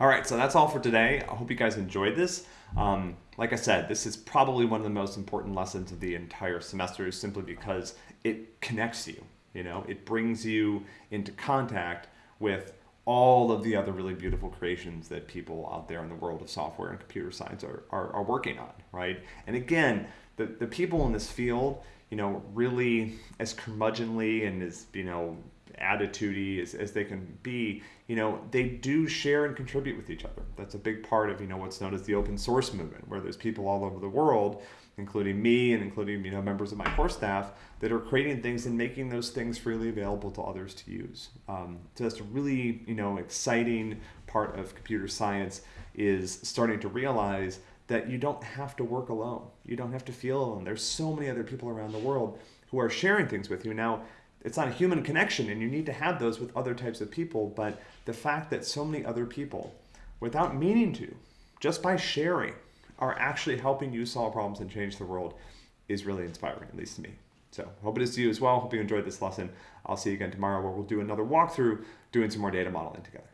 All right, so that's all for today. I hope you guys enjoyed this. Um, like I said, this is probably one of the most important lessons of the entire semester simply because it connects you. You know, it brings you into contact with all of the other really beautiful creations that people out there in the world of software and computer science are, are, are working on, right? And again, the, the people in this field, you know, really as curmudgeonly and as, you know, attitudey as, as they can be, you know, they do share and contribute with each other. That's a big part of, you know, what's known as the open source movement, where there's people all over the world, including me and including, you know, members of my core staff that are creating things and making those things freely available to others to use. Um, so that's a really, you know, exciting part of computer science is starting to realize that you don't have to work alone. You don't have to feel alone. There's so many other people around the world who are sharing things with you. Now, it's not a human connection and you need to have those with other types of people but the fact that so many other people without meaning to just by sharing are actually helping you solve problems and change the world is really inspiring at least to me. So hope it is to you as well. Hope you enjoyed this lesson. I'll see you again tomorrow where we'll do another walkthrough doing some more data modeling together